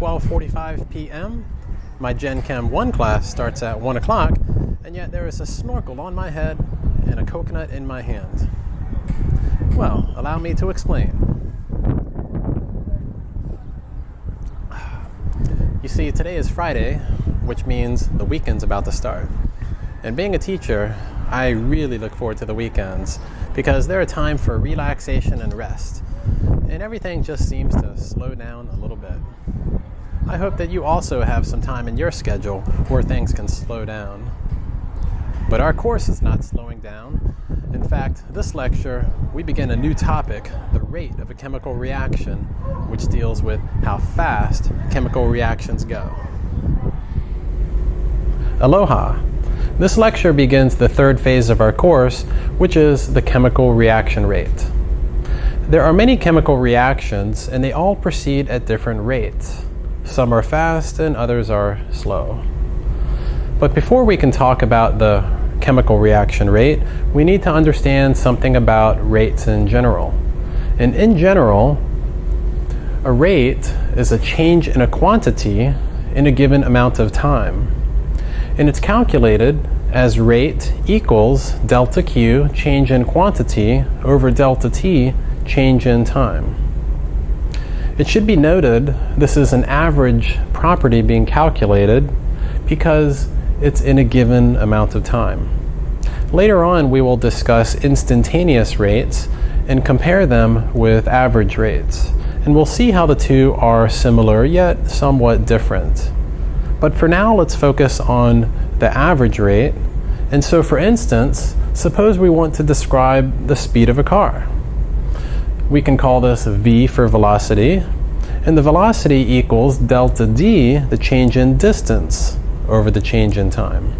now 12.45 p.m. My Gen Chem 1 class starts at 1 o'clock, and yet there is a snorkel on my head and a coconut in my hand. Well, allow me to explain. You see, today is Friday, which means the weekend's about to start. And being a teacher, I really look forward to the weekends because they're a time for relaxation and rest. And everything just seems to slow down a little bit. I hope that you also have some time in your schedule where things can slow down. But our course is not slowing down. In fact, this lecture, we begin a new topic, the rate of a chemical reaction, which deals with how fast chemical reactions go. Aloha! This lecture begins the third phase of our course, which is the chemical reaction rate. There are many chemical reactions, and they all proceed at different rates. Some are fast and others are slow. But before we can talk about the chemical reaction rate, we need to understand something about rates in general. And in general, a rate is a change in a quantity in a given amount of time. And it's calculated as rate equals delta Q, change in quantity, over delta T, change in time. It should be noted this is an average property being calculated because it's in a given amount of time. Later on we will discuss instantaneous rates and compare them with average rates. And we'll see how the two are similar yet somewhat different. But for now let's focus on the average rate. And so for instance, suppose we want to describe the speed of a car. We can call this v for velocity. And the velocity equals delta d, the change in distance, over the change in time.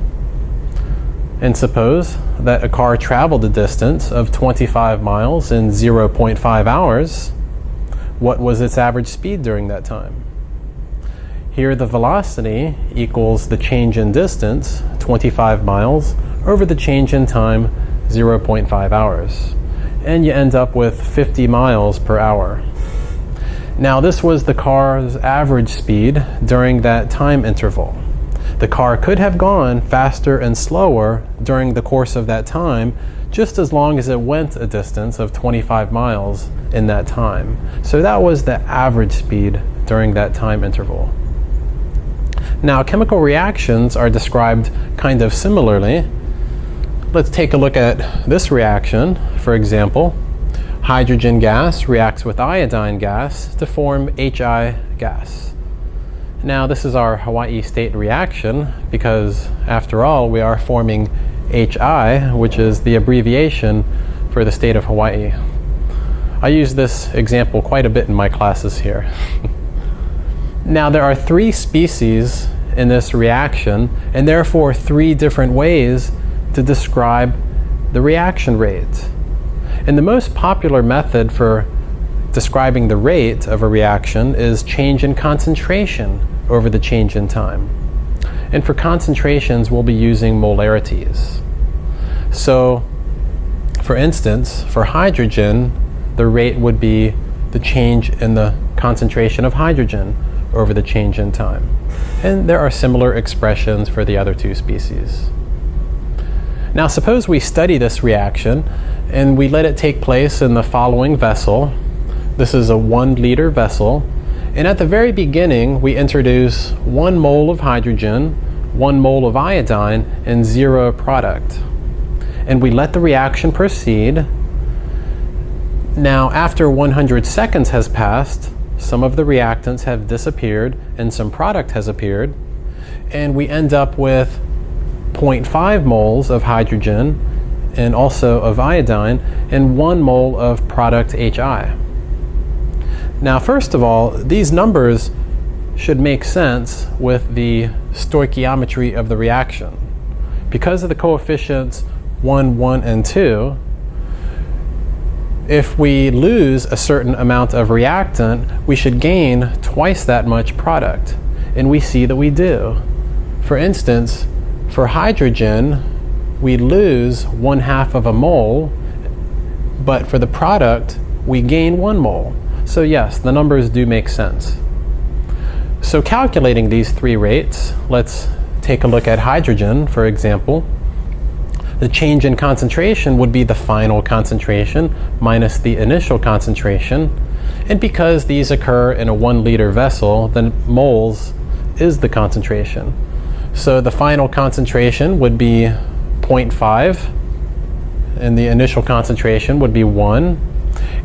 And suppose that a car traveled a distance of 25 miles in 0.5 hours. What was its average speed during that time? Here the velocity equals the change in distance, 25 miles, over the change in time, 0.5 hours and you end up with 50 miles per hour. Now this was the car's average speed during that time interval. The car could have gone faster and slower during the course of that time just as long as it went a distance of 25 miles in that time. So that was the average speed during that time interval. Now chemical reactions are described kind of similarly Let's take a look at this reaction. For example, hydrogen gas reacts with iodine gas to form HI gas. Now this is our Hawaii state reaction because after all we are forming HI which is the abbreviation for the state of Hawaii. I use this example quite a bit in my classes here. now there are three species in this reaction and therefore three different ways to describe the reaction rate. And the most popular method for describing the rate of a reaction is change in concentration over the change in time. And for concentrations, we'll be using molarities. So, for instance, for hydrogen, the rate would be the change in the concentration of hydrogen over the change in time. And there are similar expressions for the other two species. Now suppose we study this reaction and we let it take place in the following vessel. This is a one liter vessel. And at the very beginning, we introduce one mole of hydrogen, one mole of iodine, and zero product. And we let the reaction proceed. Now, after 100 seconds has passed, some of the reactants have disappeared and some product has appeared. And we end up with 0.5 moles of hydrogen and also of iodine and 1 mole of product HI. Now first of all, these numbers should make sense with the stoichiometry of the reaction. Because of the coefficients 1, 1, and 2, if we lose a certain amount of reactant, we should gain twice that much product. And we see that we do. For instance, for hydrogen, we lose one half of a mole, but for the product, we gain one mole. So yes, the numbers do make sense. So calculating these three rates, let's take a look at hydrogen, for example. The change in concentration would be the final concentration minus the initial concentration. And because these occur in a one liter vessel, then moles is the concentration. So the final concentration would be 0.5 and the initial concentration would be 1.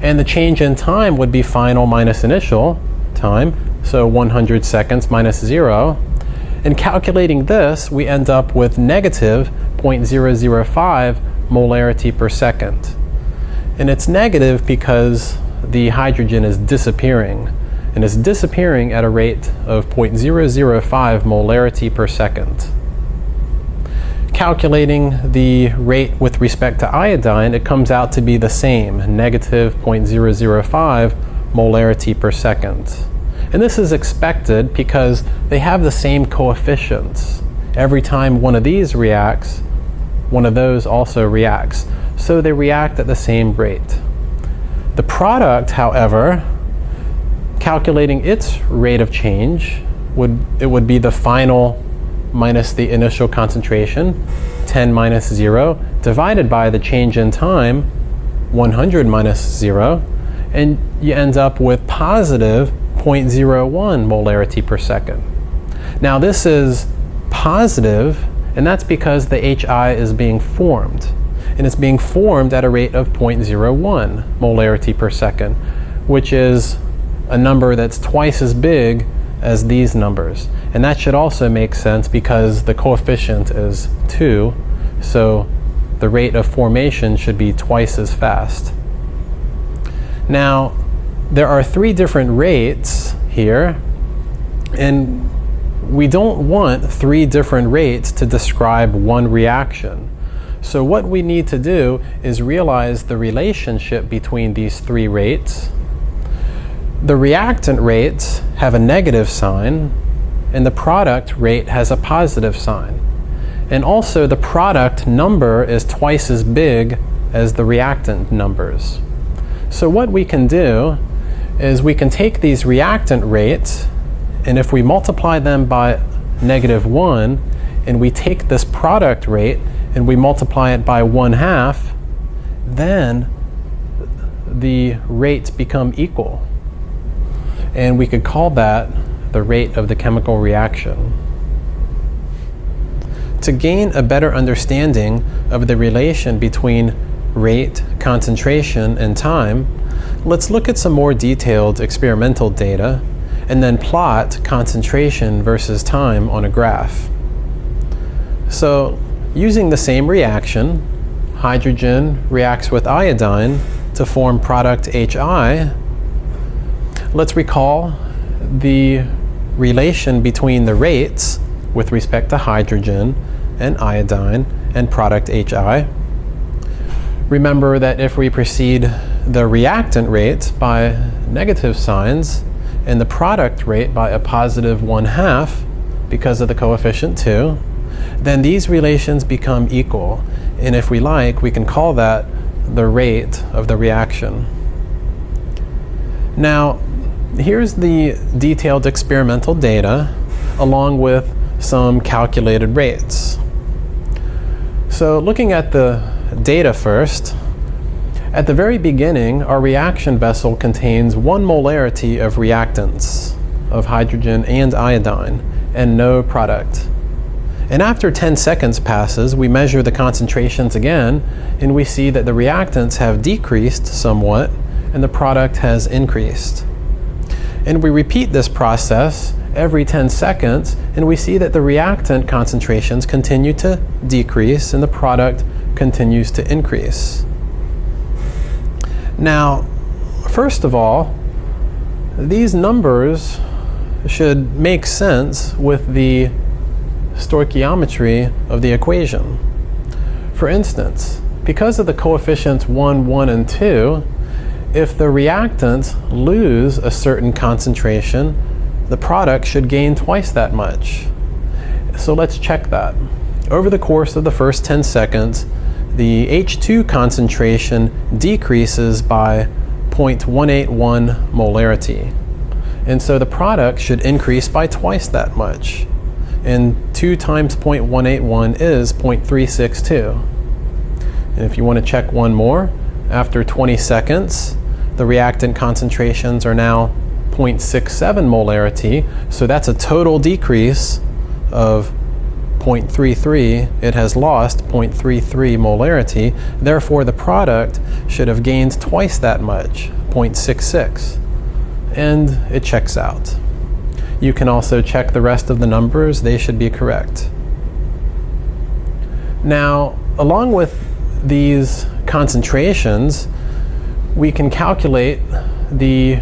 And the change in time would be final minus initial time, so 100 seconds minus 0. In calculating this, we end up with negative 0.005 molarity per second. And it's negative because the hydrogen is disappearing, and it's disappearing at a rate of 0.005 molarity per second calculating the rate with respect to iodine, it comes out to be the same, negative 0.005 molarity per second. And this is expected because they have the same coefficients. Every time one of these reacts, one of those also reacts. So they react at the same rate. The product, however, calculating its rate of change, would it would be the final minus the initial concentration, 10 minus 0, divided by the change in time, 100 minus 0, and you end up with positive 0.01 molarity per second. Now this is positive, and that's because the HI is being formed. And it's being formed at a rate of 0.01 molarity per second, which is a number that's twice as big as these numbers. And that should also make sense because the coefficient is 2, so the rate of formation should be twice as fast. Now, there are three different rates here, and we don't want three different rates to describe one reaction. So what we need to do is realize the relationship between these three rates the reactant rates have a negative sign and the product rate has a positive sign. And also the product number is twice as big as the reactant numbers. So what we can do is we can take these reactant rates and if we multiply them by negative 1 and we take this product rate and we multiply it by 1 half, then the rates become equal and we could call that the rate of the chemical reaction. To gain a better understanding of the relation between rate, concentration, and time, let's look at some more detailed experimental data and then plot concentration versus time on a graph. So using the same reaction, hydrogen reacts with iodine to form product HI Let's recall the relation between the rates with respect to hydrogen and iodine and product HI. Remember that if we precede the reactant rate by negative signs and the product rate by a positive one half because of the coefficient 2, then these relations become equal. And if we like, we can call that the rate of the reaction. Now, here's the detailed experimental data along with some calculated rates. So looking at the data first, at the very beginning, our reaction vessel contains one molarity of reactants of hydrogen and iodine and no product. And after 10 seconds passes, we measure the concentrations again and we see that the reactants have decreased somewhat and the product has increased. And we repeat this process every 10 seconds, and we see that the reactant concentrations continue to decrease and the product continues to increase. Now, first of all, these numbers should make sense with the stoichiometry of the equation. For instance, because of the coefficients 1, 1, and 2, if the reactants lose a certain concentration, the product should gain twice that much. So let's check that. Over the course of the first 10 seconds, the H2 concentration decreases by 0.181 molarity. And so the product should increase by twice that much. And 2 times 0.181 is 0.362. And if you want to check one more, after 20 seconds, the reactant concentrations are now 0.67 molarity. So that's a total decrease of 0.33. It has lost 0.33 molarity. Therefore, the product should have gained twice that much, 0.66. And it checks out. You can also check the rest of the numbers. They should be correct. Now, along with these concentrations, we can calculate the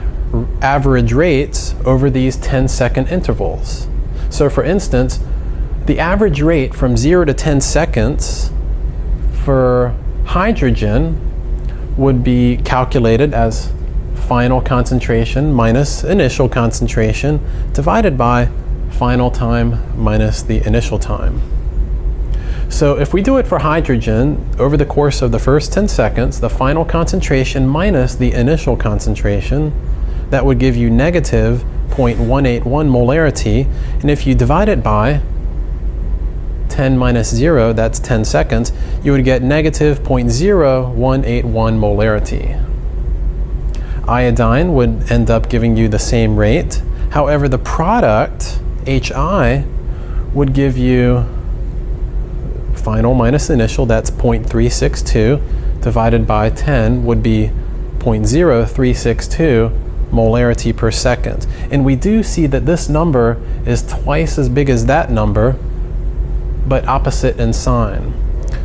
average rates over these 10 second intervals. So for instance, the average rate from 0 to 10 seconds for hydrogen would be calculated as final concentration minus initial concentration divided by final time minus the initial time. So if we do it for hydrogen, over the course of the first 10 seconds, the final concentration minus the initial concentration, that would give you negative 0.181 molarity. And if you divide it by 10 minus 0, that's 10 seconds, you would get negative 0.0181 molarity. Iodine would end up giving you the same rate. However, the product, HI, would give you final minus initial, that's 0.362, divided by 10 would be 0.0362 molarity per second. And we do see that this number is twice as big as that number, but opposite in sign.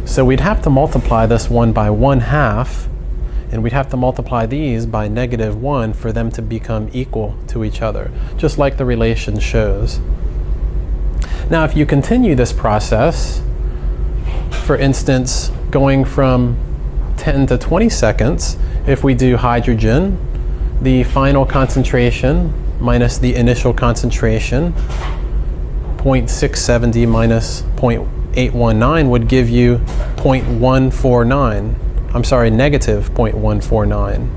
So we'd have to multiply this one by one half, and we'd have to multiply these by negative one for them to become equal to each other, just like the relation shows. Now if you continue this process, for instance, going from 10 to 20 seconds, if we do hydrogen, the final concentration minus the initial concentration, 0.670 minus 0.819 would give you 0.149. I'm sorry, negative 0.149.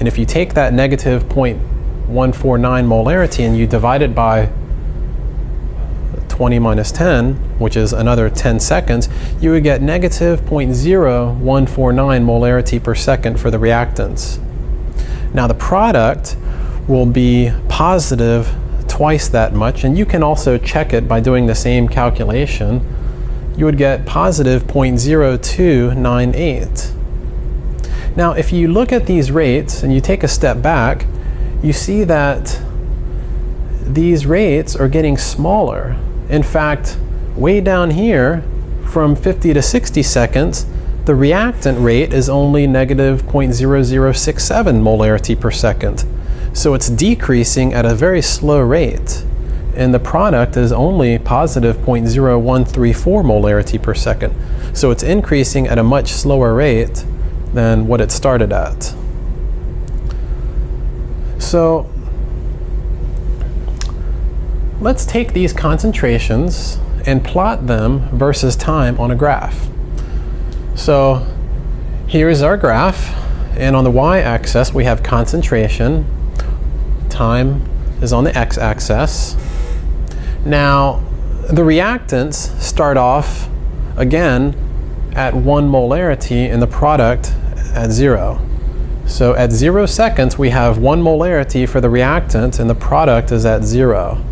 And if you take that negative 0.149 molarity and you divide it by 20 minus 10, which is another 10 seconds, you would get negative 0.0149 molarity per second for the reactants. Now the product will be positive twice that much, and you can also check it by doing the same calculation. You would get positive 0.0298. Now if you look at these rates and you take a step back, you see that these rates are getting smaller. In fact, way down here, from 50 to 60 seconds, the reactant rate is only negative 0.0067 molarity per second. So it's decreasing at a very slow rate. And the product is only positive 0.0134 molarity per second. So it's increasing at a much slower rate than what it started at. So Let's take these concentrations and plot them versus time on a graph. So here's our graph, and on the y-axis we have concentration, time is on the x-axis. Now the reactants start off again at one molarity and the product at zero. So at zero seconds we have one molarity for the reactant and the product is at zero.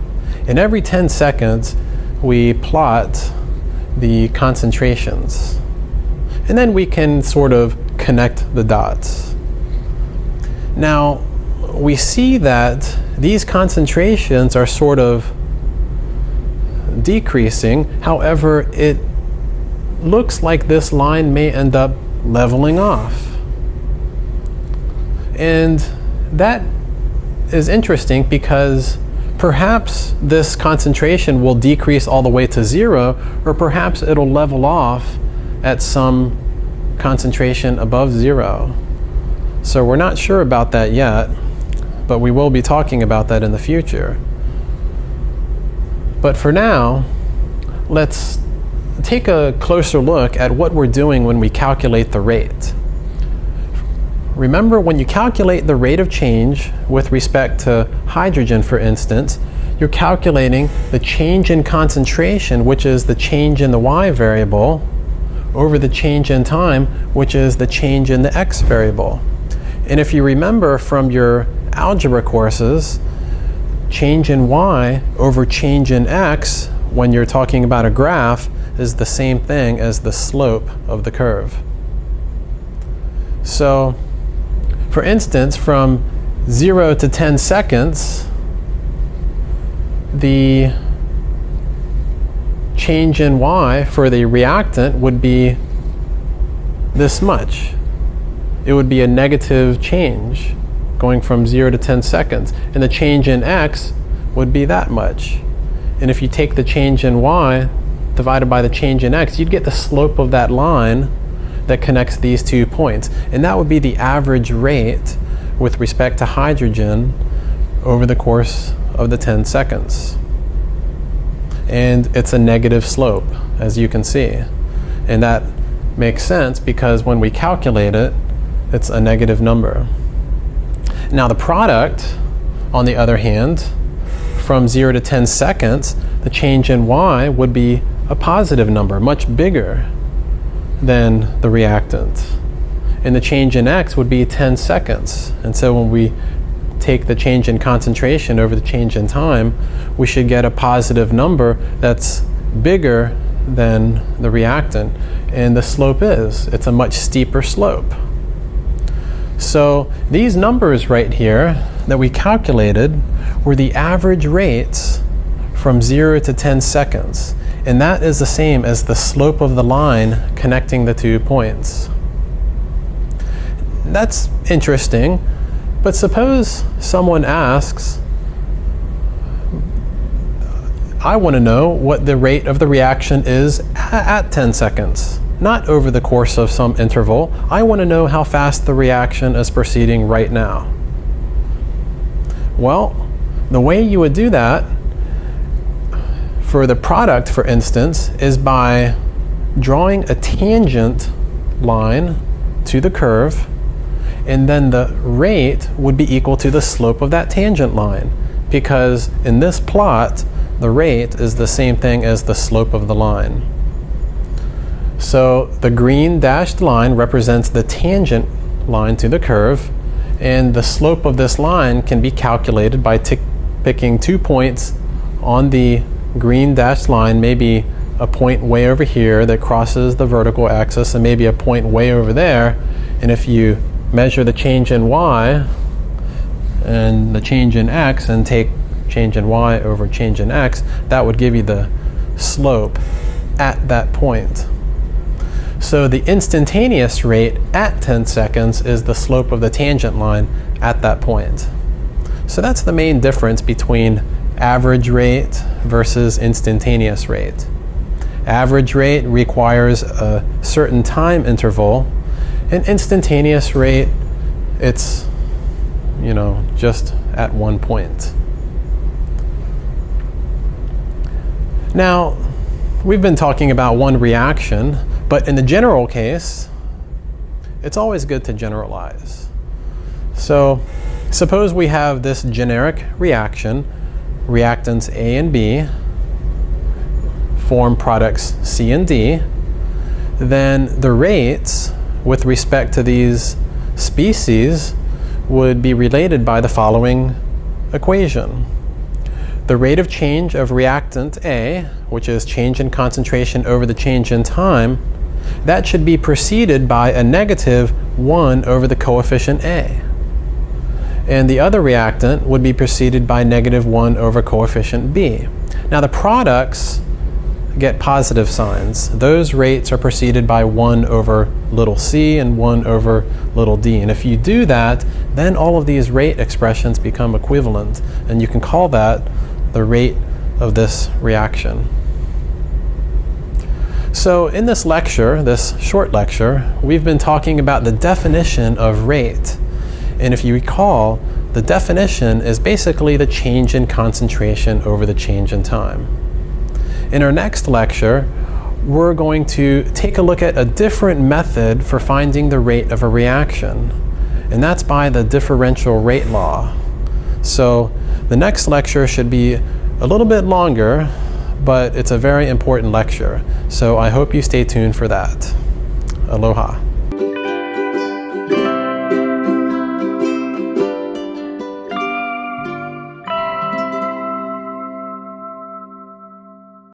And every 10 seconds, we plot the concentrations. And then we can sort of connect the dots. Now, we see that these concentrations are sort of decreasing. However, it looks like this line may end up leveling off. And that is interesting because perhaps this concentration will decrease all the way to zero, or perhaps it'll level off at some concentration above zero. So we're not sure about that yet, but we will be talking about that in the future. But for now, let's take a closer look at what we're doing when we calculate the rate. Remember, when you calculate the rate of change with respect to hydrogen, for instance, you're calculating the change in concentration, which is the change in the y variable, over the change in time, which is the change in the x variable. And if you remember from your algebra courses, change in y over change in x, when you're talking about a graph, is the same thing as the slope of the curve. So, for instance, from 0 to 10 seconds, the change in y for the reactant would be this much. It would be a negative change going from 0 to 10 seconds. And the change in x would be that much. And if you take the change in y divided by the change in x, you'd get the slope of that line that connects these two points. And that would be the average rate with respect to hydrogen over the course of the 10 seconds. And it's a negative slope, as you can see. And that makes sense because when we calculate it, it's a negative number. Now the product, on the other hand, from 0 to 10 seconds, the change in y would be a positive number, much bigger than the reactant. And the change in x would be 10 seconds. And so when we take the change in concentration over the change in time, we should get a positive number that's bigger than the reactant. And the slope is, it's a much steeper slope. So these numbers right here that we calculated were the average rates from 0 to 10 seconds. And that is the same as the slope of the line connecting the two points. That's interesting, but suppose someone asks, I want to know what the rate of the reaction is at 10 seconds, not over the course of some interval. I want to know how fast the reaction is proceeding right now. Well, the way you would do that for the product, for instance, is by drawing a tangent line to the curve, and then the rate would be equal to the slope of that tangent line. Because in this plot, the rate is the same thing as the slope of the line. So the green dashed line represents the tangent line to the curve, and the slope of this line can be calculated by picking two points on the green dashed line maybe a point way over here that crosses the vertical axis and maybe a point way over there. And if you measure the change in y and the change in x and take change in y over change in x, that would give you the slope at that point. So the instantaneous rate at 10 seconds is the slope of the tangent line at that point. So that's the main difference between average rate versus instantaneous rate. Average rate requires a certain time interval. And instantaneous rate, it's, you know, just at one point. Now, we've been talking about one reaction, but in the general case, it's always good to generalize. So, suppose we have this generic reaction reactants A and B form products C and D, then the rates with respect to these species would be related by the following equation. The rate of change of reactant A, which is change in concentration over the change in time, that should be preceded by a negative 1 over the coefficient A and the other reactant would be preceded by negative 1 over coefficient B. Now the products get positive signs. Those rates are preceded by 1 over little c and 1 over little d. And if you do that, then all of these rate expressions become equivalent. And you can call that the rate of this reaction. So in this lecture, this short lecture, we've been talking about the definition of rate. And if you recall, the definition is basically the change in concentration over the change in time. In our next lecture, we're going to take a look at a different method for finding the rate of a reaction, and that's by the differential rate law. So the next lecture should be a little bit longer, but it's a very important lecture. So I hope you stay tuned for that. Aloha.